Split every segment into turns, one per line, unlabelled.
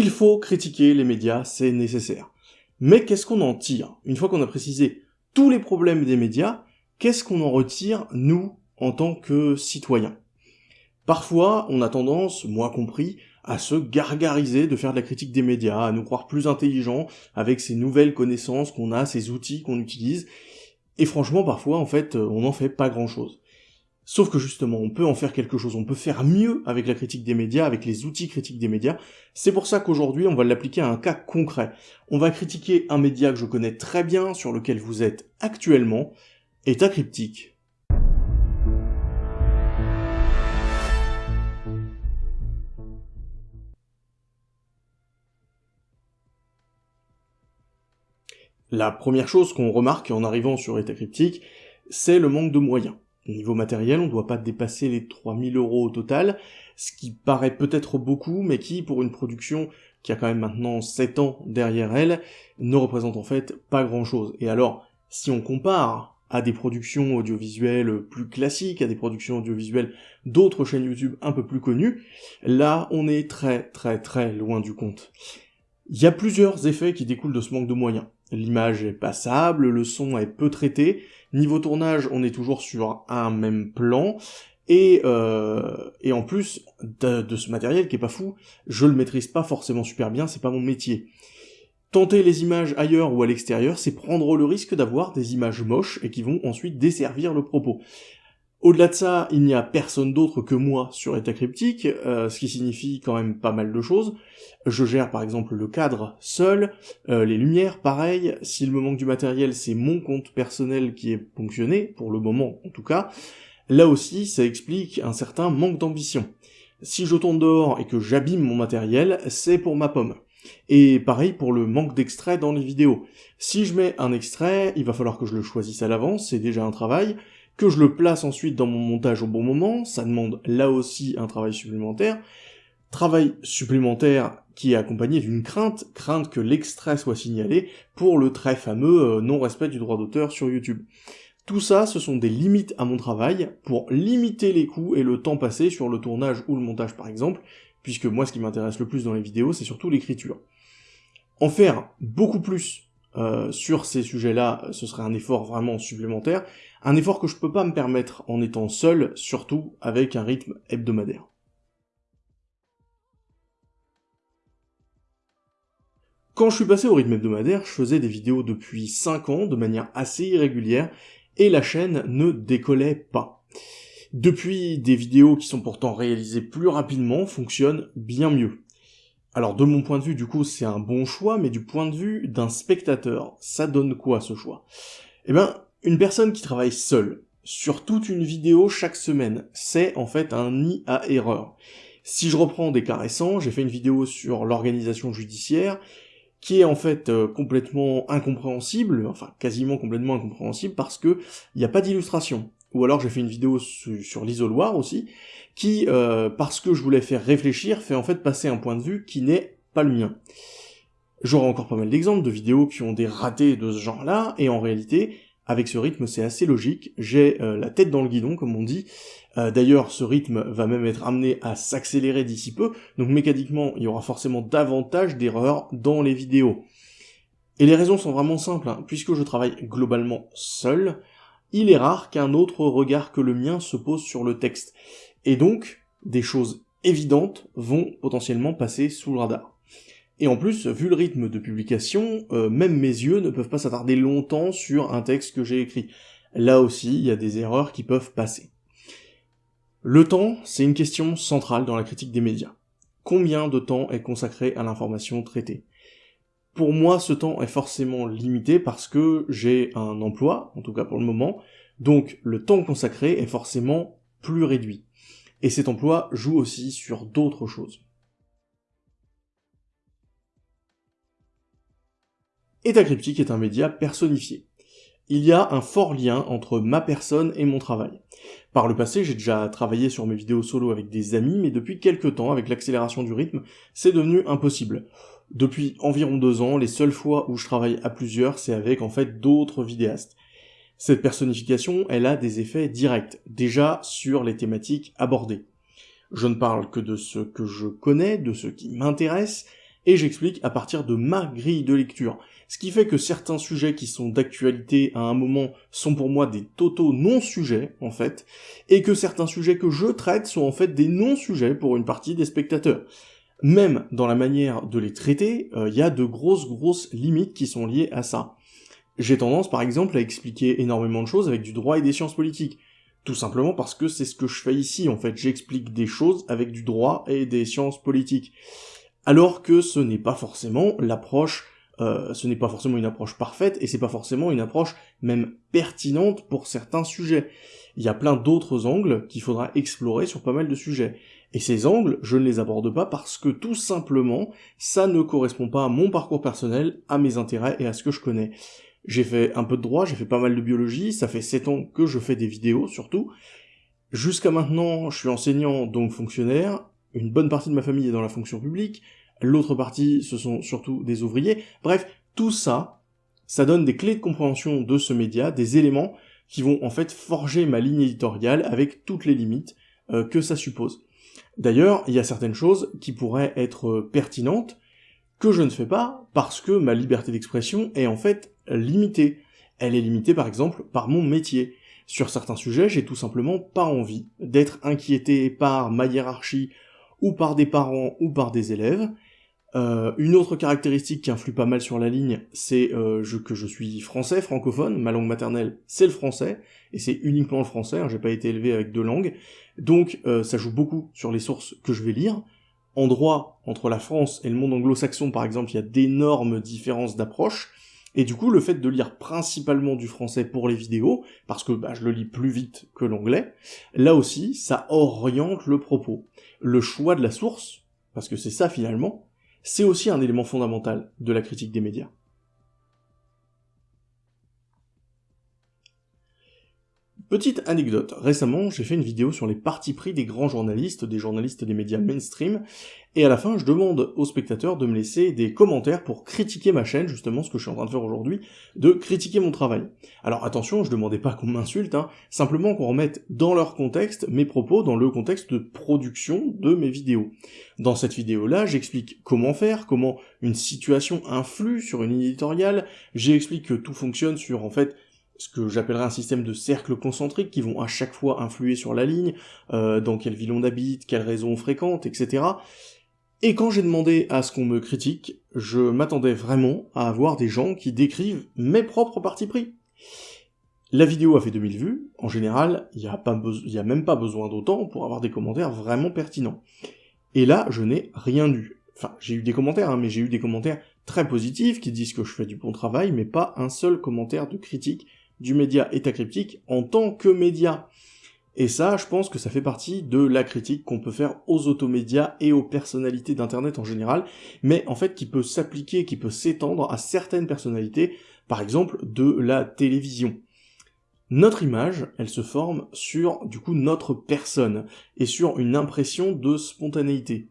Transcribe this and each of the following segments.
Il faut critiquer les médias, c'est nécessaire. Mais qu'est-ce qu'on en tire? Une fois qu'on a précisé tous les problèmes des médias, qu'est-ce qu'on en retire, nous, en tant que citoyens? Parfois, on a tendance, moi compris, à se gargariser de faire de la critique des médias, à nous croire plus intelligents avec ces nouvelles connaissances qu'on a, ces outils qu'on utilise, et franchement, parfois, en fait, on n'en fait pas grand-chose. Sauf que justement, on peut en faire quelque chose, on peut faire mieux avec la critique des médias, avec les outils critiques des médias. C'est pour ça qu'aujourd'hui, on va l'appliquer à un cas concret. On va critiquer un média que je connais très bien, sur lequel vous êtes actuellement, État cryptique. La première chose qu'on remarque en arrivant sur État cryptique, c'est le manque de moyens. Niveau matériel, on ne doit pas dépasser les 3000 euros au total, ce qui paraît peut-être beaucoup, mais qui, pour une production qui a quand même maintenant 7 ans derrière elle, ne représente en fait pas grand-chose. Et alors, si on compare à des productions audiovisuelles plus classiques, à des productions audiovisuelles d'autres chaînes YouTube un peu plus connues, là, on est très très très loin du compte. Il y a plusieurs effets qui découlent de ce manque de moyens. L'image est passable, le son est peu traité, niveau tournage on est toujours sur un même plan, et, euh, et en plus de, ce matériel qui est pas fou, je le maîtrise pas forcément super bien, c'est pas mon métier. Tenter les images ailleurs ou à l'extérieur, c'est prendre le risque d'avoir des images moches et qui vont ensuite desservir le propos. Au-delà de ça, il n'y a personne d'autre que moi sur État Cryptique, euh, ce qui signifie quand même pas mal de choses. Je gère par exemple le cadre seul, euh, les lumières pareil, s'il me manque du matériel, c'est mon compte personnel qui est ponctionné, pour le moment en tout cas. Là aussi, ça explique un certain manque d'ambition. Si je tourne dehors et que j'abîme mon matériel, c'est pour ma pomme. Et pareil pour le manque d'extrait dans les vidéos. Si je mets un extrait, il va falloir que je le choisisse à l'avance, c'est déjà un travail, que je le place ensuite dans mon montage au bon moment, ça demande là aussi un travail supplémentaire, travail supplémentaire qui est accompagné d'une crainte, crainte que l'extrait soit signalé pour le très fameux euh, non-respect du droit d'auteur sur YouTube. Tout ça, ce sont des limites à mon travail pour limiter les coûts et le temps passé sur le tournage ou le montage par exemple, puisque moi ce qui m'intéresse le plus dans les vidéos, c'est surtout l'écriture. En faire beaucoup plus euh, sur ces sujets-là, ce serait un effort vraiment supplémentaire, un effort que je peux pas me permettre en étant seul, surtout avec un rythme hebdomadaire. Quand je suis passé au rythme hebdomadaire, je faisais des vidéos depuis 5 ans de manière assez irrégulière, et la chaîne ne décollait pas. Depuis, des vidéos qui sont pourtant réalisées plus rapidement fonctionnent bien mieux. Alors de mon point de vue, du coup, c'est un bon choix, mais du point de vue d'un spectateur, ça donne quoi ce choix? Eh ben, une personne qui travaille seule, sur toute une vidéo chaque semaine, c'est en fait un nid à erreur. Si je reprends des cas récents, j'ai fait une vidéo sur l'organisation judiciaire, qui est en fait euh, complètement incompréhensible, enfin quasiment complètement incompréhensible, parce que il n'y a pas d'illustration. Ou alors j'ai fait une vidéo sur l'isoloir aussi, qui, euh, parce que je voulais faire réfléchir, fait en fait passer un point de vue qui n'est pas le mien. J'aurai encore pas mal d'exemples de vidéos qui ont des ratés de ce genre-là, et en réalité, avec ce rythme, c'est assez logique, j'ai euh, la tête dans le guidon, comme on dit, euh, d'ailleurs, ce rythme va même être amené à s'accélérer d'ici peu, donc mécaniquement, il y aura forcément davantage d'erreurs dans les vidéos. Et les raisons sont vraiment simples, hein. puisque je travaille globalement seul, il est rare qu'un autre regard que le mien se pose sur le texte. Et donc, des choses évidentes vont potentiellement passer sous le radar. Et en plus, vu le rythme de publication, euh, même mes yeux ne peuvent pas s'attarder longtemps sur un texte que j'ai écrit. Là aussi, il y a des erreurs qui peuvent passer. Le temps, c'est une question centrale dans la critique des médias. Combien de temps est consacré à l'information traitée? Pour moi, ce temps est forcément limité parce que j'ai un emploi, en tout cas pour le moment, donc le temps consacré est forcément plus réduit. Et cet emploi joue aussi sur d'autres choses. État Cryptique est un média personnifié. Il y a un fort lien entre ma personne et mon travail. Par le passé, j'ai déjà travaillé sur mes vidéos solo avec des amis, mais depuis quelques temps, avec l'accélération du rythme, c'est devenu impossible. Depuis environ deux ans, les seules fois où je travaille à plusieurs, c'est avec en fait d'autres vidéastes. Cette personnification, elle a des effets directs, déjà sur les thématiques abordées. Je ne parle que de ce que je connais, de ce qui m'intéresse, et j'explique à partir de ma grille de lecture. Ce qui fait que certains sujets qui sont d'actualité à un moment sont pour moi des totaux non-sujets, en fait, et que certains sujets que je traite sont en fait des non-sujets pour une partie des spectateurs. Même dans la manière de les traiter, il euh, y a de grosses grosses limites qui sont liées à ça. J'ai tendance par exemple à expliquer énormément de choses avec du droit et des sciences politiques. Tout simplement parce que c'est ce que je fais ici, en fait, j'explique des choses avec du droit et des sciences politiques. Alors que ce n'est pas forcément l'approche, euh, ce n'est pas forcément une approche parfaite, et c'est pas forcément une approche même pertinente pour certains sujets. Il y a plein d'autres angles qu'il faudra explorer sur pas mal de sujets. Et ces angles, je ne les aborde pas parce que tout simplement, ça ne correspond pas à mon parcours personnel, à mes intérêts et à ce que je connais. J'ai fait un peu de droit, j'ai fait pas mal de biologie, ça fait 7 ans que je fais des vidéos surtout. Jusqu'à maintenant, je suis enseignant, donc fonctionnaire, une bonne partie de ma famille est dans la fonction publique, l'autre partie, ce sont surtout des ouvriers. Bref, tout ça, ça donne des clés de compréhension de ce média, des éléments qui vont en fait forger ma ligne éditoriale avec toutes les limites euh, que ça suppose. D'ailleurs, il y a certaines choses qui pourraient être pertinentes, que je ne fais pas parce que ma liberté d'expression est en fait limitée. Elle est limitée par exemple par mon métier. Sur certains sujets, j'ai tout simplement pas envie d'être inquiété par ma hiérarchie ou par des parents ou par des élèves. Euh, une autre caractéristique qui influe pas mal sur la ligne, c'est euh, que je suis français, francophone, ma langue maternelle c'est le français, et c'est uniquement le français, hein, j'ai pas été élevé avec deux langues, donc euh, ça joue beaucoup sur les sources que je vais lire, en droit, entre la France et le monde anglo-saxon, par exemple, il y a d'énormes différences d'approche, et du coup, le fait de lire principalement du français pour les vidéos, parce que bah, je le lis plus vite que l'anglais, là aussi, ça oriente le propos. Le choix de la source, parce que c'est ça finalement, c'est aussi un élément fondamental de la critique des médias. Petite anecdote, récemment j'ai fait une vidéo sur les partis pris des grands journalistes, des journalistes des médias mainstream, et à la fin je demande aux spectateurs de me laisser des commentaires pour critiquer ma chaîne, justement ce que je suis en train de faire aujourd'hui, de critiquer mon travail. Alors attention, je demandais pas qu'on m'insulte, hein, simplement qu'on remette dans leur contexte mes propos, dans le contexte de production de mes vidéos. Dans cette vidéo-là, j'explique comment faire, comment une situation influe sur une éditoriale, j'explique que tout fonctionne sur en fait ce que j'appellerais un système de cercles concentriques qui vont à chaque fois influer sur la ligne, euh, dans quelle ville on habite, quelle réseau on fréquente, etc. Et quand j'ai demandé à ce qu'on me critique, je m'attendais vraiment à avoir des gens qui décrivent mes propres partis pris. La vidéo a fait 2000 vues, en général, il n'y a, a même pas besoin d'autant pour avoir des commentaires vraiment pertinents. Et là, je n'ai rien eu. Enfin, j'ai eu des commentaires, hein, mais j'ai eu des commentaires très positifs qui disent que je fais du bon travail, mais pas un seul commentaire de critique du média état cryptique en tant que média. Et ça, je pense que ça fait partie de la critique qu'on peut faire aux automédias et aux personnalités d'Internet en général, mais en fait qui peut s'appliquer, qui peut s'étendre à certaines personnalités, par exemple de la télévision. Notre image, elle se forme sur, du coup, notre personne, et sur une impression de spontanéité.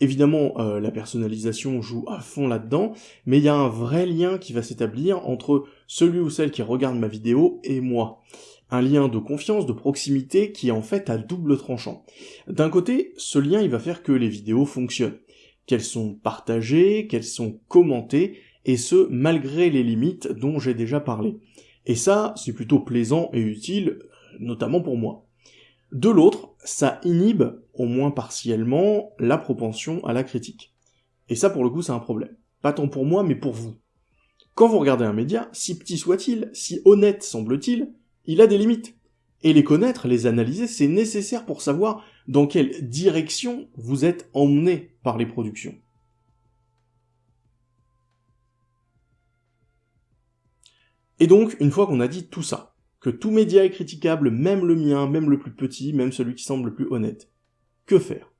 Évidemment, euh, la personnalisation joue à fond là-dedans, mais il y a un vrai lien qui va s'établir entre celui ou celle qui regarde ma vidéo et moi. Un lien de confiance, de proximité qui est en fait à double tranchant. D'un côté, ce lien il va faire que les vidéos fonctionnent, qu'elles sont partagées, qu'elles sont commentées, et ce, malgré les limites dont j'ai déjà parlé. Et ça, c'est plutôt plaisant et utile, notamment pour moi. De l'autre, ça inhibe, au moins partiellement, la propension à la critique. Et ça, pour le coup, c'est un problème. Pas tant pour moi, mais pour vous. Quand vous regardez un média, si petit soit-il, si honnête semble-t-il, il a des limites. Et les connaître, les analyser, c'est nécessaire pour savoir dans quelle direction vous êtes emmené par les productions. Et donc, une fois qu'on a dit tout ça, que tout média est critiquable, même le mien, même le plus petit, même celui qui semble le plus honnête. Que faire?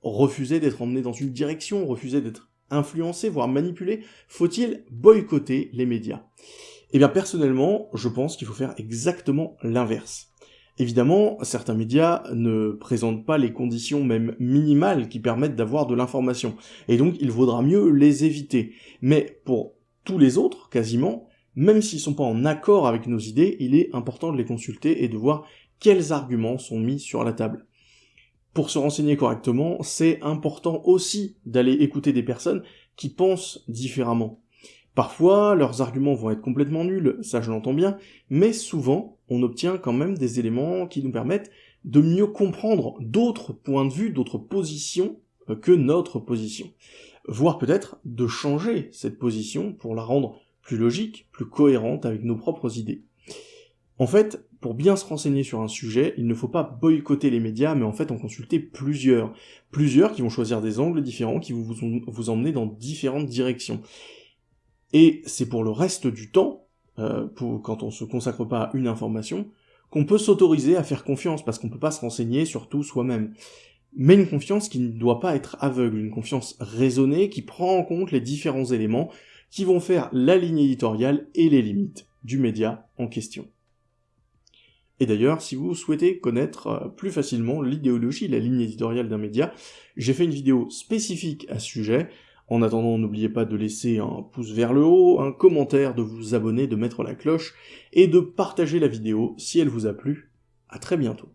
Refuser d'être emmené dans une direction, refuser d'être influencé, voire manipulé Faut-il boycotter les médias? Eh bien personnellement, je pense qu'il faut faire exactement l'inverse. Évidemment, certains médias ne présentent pas les conditions même minimales qui permettent d'avoir de l'information, et donc il vaudra mieux les éviter. Mais pour tous les autres, quasiment, même s'ils sont pas en accord avec nos idées, il est important de les consulter et de voir quels arguments sont mis sur la table. Pour se renseigner correctement, c'est important aussi d'aller écouter des personnes qui pensent différemment. Parfois, leurs arguments vont être complètement nuls, ça je l'entends bien, mais souvent, on obtient quand même des éléments qui nous permettent de mieux comprendre d'autres points de vue, d'autres positions euh, que notre position. Voire peut-être de changer cette position pour la rendre plus logique, plus cohérente avec nos propres idées. En fait, pour bien se renseigner sur un sujet, il ne faut pas boycotter les médias, mais en fait en consulter plusieurs. Plusieurs qui vont choisir des angles différents, qui vont vous, emmener dans différentes directions. Et c'est pour le reste du temps, euh, quand on se consacre pas à une information, qu'on peut s'autoriser à faire confiance, parce qu'on peut pas se renseigner sur tout soi-même. Mais une confiance qui ne doit pas être aveugle, une confiance raisonnée qui prend en compte les différents éléments qui vont faire la ligne éditoriale et les limites du média en question. Et d'ailleurs, si vous souhaitez connaître euh, plus facilement l'idéologie, la ligne éditoriale d'un média, j'ai fait une vidéo spécifique à ce sujet. En attendant, n'oubliez pas de laisser un pouce vers le haut, un commentaire, de vous abonner, de mettre la cloche, et de partager la vidéo si elle vous a plu. À très bientôt.